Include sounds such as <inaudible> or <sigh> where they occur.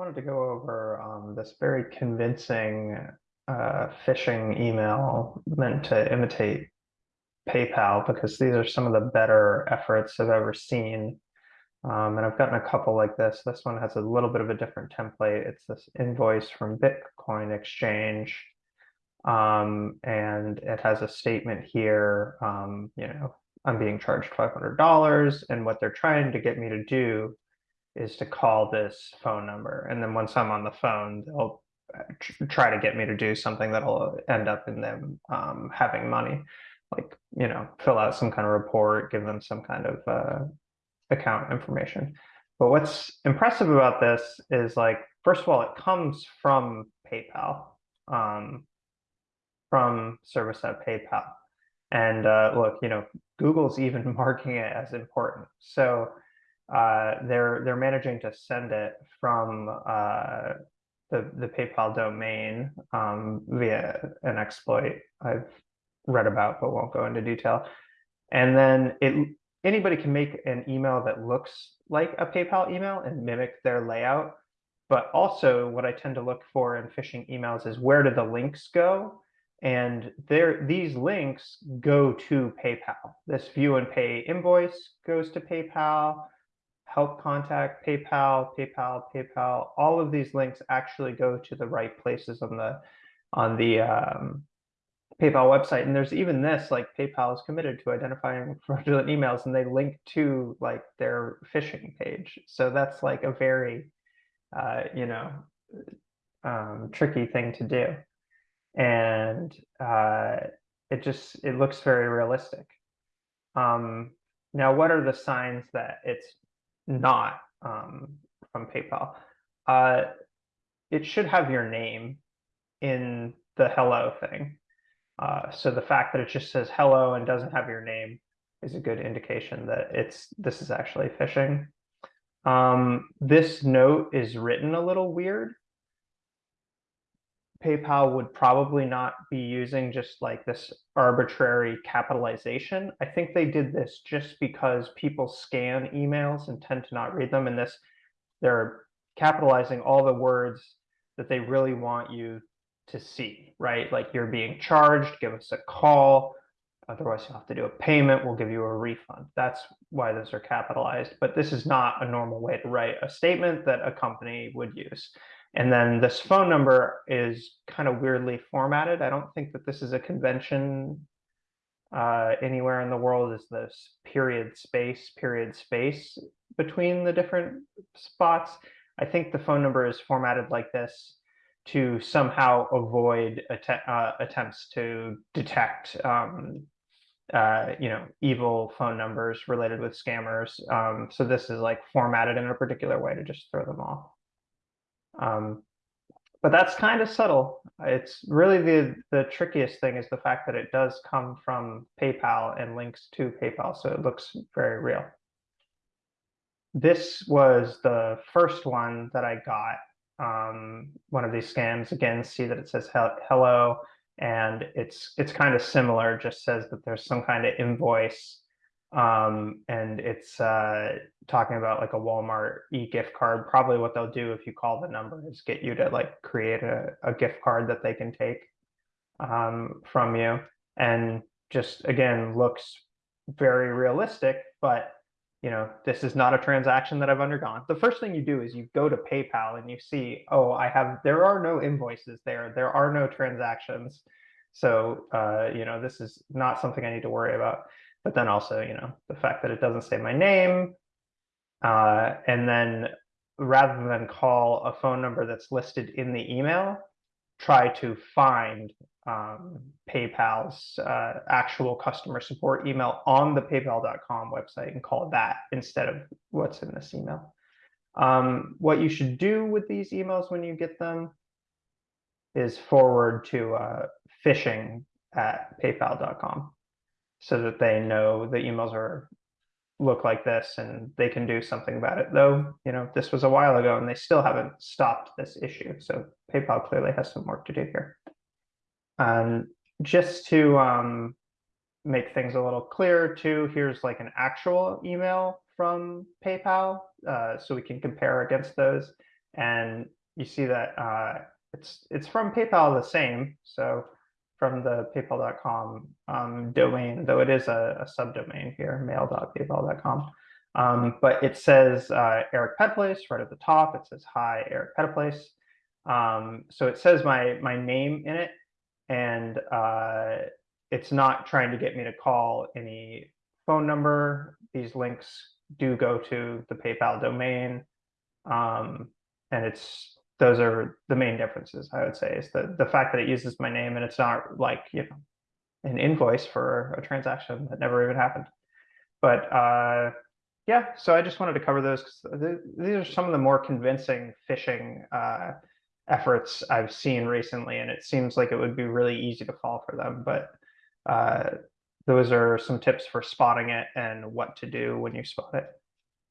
wanted to go over um, this very convincing uh, phishing email meant to imitate PayPal because these are some of the better efforts I've ever seen. Um, and I've gotten a couple like this. This one has a little bit of a different template. It's this invoice from Bitcoin Exchange. Um, and it has a statement here, um, you know, I'm being charged $500 and what they're trying to get me to do is to call this phone number. And then once I'm on the phone, they'll uh, try to get me to do something that'll end up in them um, having money, like, you know, fill out some kind of report, give them some kind of uh, account information. But what's impressive about this is like, first of all, it comes from PayPal, um, from service at PayPal. And uh, look, you know, Google's even <laughs> marking it as important. So uh, they're they're managing to send it from uh, the the PayPal domain um, via an exploit I've read about, but won't go into detail. And then it anybody can make an email that looks like a PayPal email and mimic their layout. But also, what I tend to look for in phishing emails is where do the links go? And there, these links go to PayPal. This view and pay invoice goes to PayPal help contact, PayPal, PayPal, PayPal. All of these links actually go to the right places on the on the um, PayPal website. And there's even this, like PayPal is committed to identifying <laughs> fraudulent emails, and they link to like their phishing page. So that's like a very, uh, you know, um, tricky thing to do, and uh, it just it looks very realistic. Um, now, what are the signs that it's not um, from PayPal, uh, it should have your name in the hello thing. Uh, so the fact that it just says hello and doesn't have your name is a good indication that it's this is actually phishing. Um, this note is written a little weird. PayPal would probably not be using just like this arbitrary capitalization. I think they did this just because people scan emails and tend to not read them. And this, they're capitalizing all the words that they really want you to see, right? Like you're being charged, give us a call. Otherwise, you'll have to do a payment. We'll give you a refund. That's why those are capitalized. But this is not a normal way to write a statement that a company would use. And then this phone number is kind of weirdly formatted. I don't think that this is a convention uh, anywhere in the world is this period space, period space between the different spots. I think the phone number is formatted like this to somehow avoid att uh, attempts to detect um, uh, you know, evil phone numbers related with scammers. Um, so this is like formatted in a particular way to just throw them off. Um, but that's kind of subtle. It's really the, the trickiest thing is the fact that it does come from PayPal and links to PayPal, so it looks very real. This was the first one that I got, um, one of these scams. Again, see that it says hello, and it's it's kind of similar, just says that there's some kind of invoice um, and it's uh, talking about like a Walmart e-gift card. Probably what they'll do if you call the number is get you to like create a, a gift card that they can take um, from you. And just again, looks very realistic, but you know, this is not a transaction that I've undergone. The first thing you do is you go to PayPal and you see, oh, I have, there are no invoices there. There are no transactions. So, uh, you know, this is not something I need to worry about but then also, you know, the fact that it doesn't say my name, uh, and then rather than call a phone number that's listed in the email, try to find um, PayPal's uh, actual customer support email on the paypal.com website and call that instead of what's in this email. Um, what you should do with these emails when you get them is forward to uh, phishing at paypal.com so that they know the emails are look like this and they can do something about it. Though, you know, this was a while ago and they still haven't stopped this issue. So PayPal clearly has some work to do here. And just to um, make things a little clearer too, here's like an actual email from PayPal uh, so we can compare against those. And you see that uh, it's it's from PayPal the same. So from the paypal.com um, domain, though it is a, a subdomain here, mail.paypal.com. Um, but it says uh, Eric Petplace right at the top. It says hi, Eric Petplace. Um, so it says my my name in it, and uh, it's not trying to get me to call any phone number. These links do go to the PayPal domain, um, and it's those are the main differences. I would say is the the fact that it uses my name and it's not like you know an invoice for a transaction that never even happened. But uh, yeah, so I just wanted to cover those because th these are some of the more convincing phishing uh, efforts I've seen recently, and it seems like it would be really easy to fall for them. But uh, those are some tips for spotting it and what to do when you spot it.